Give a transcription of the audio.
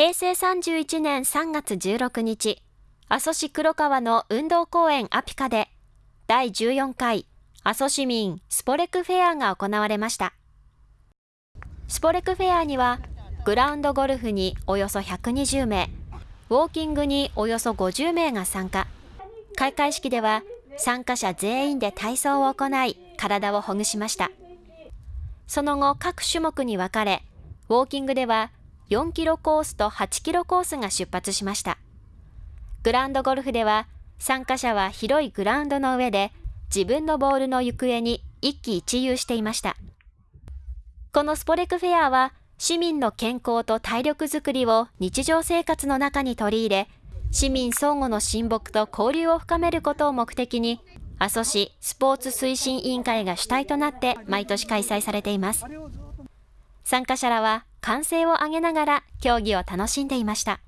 平成31年3月16日、阿蘇市黒川の運動公園アピカで、第14回阿蘇市民スポレクフェアが行われました。スポレクフェアには、グラウンドゴルフにおよそ120名、ウォーキングにおよそ50名が参加。開会式では参加者全員で体操を行い、体をほぐしました。その後、各種目に分かれ、ウォーキングでは4キロコースと8キロコースが出発しました。グランドゴルフでは、参加者は広いグラウンドの上で自分のボールの行方に一喜一憂していました。このスポレクフェアは、市民の健康と体力づくりを日常生活の中に取り入れ、市民相互の親睦と交流を深めることを目的に、阿蘇市スポーツ推進委員会が主体となって毎年開催されています。参加者らは歓声を上げながら競技を楽しんでいました。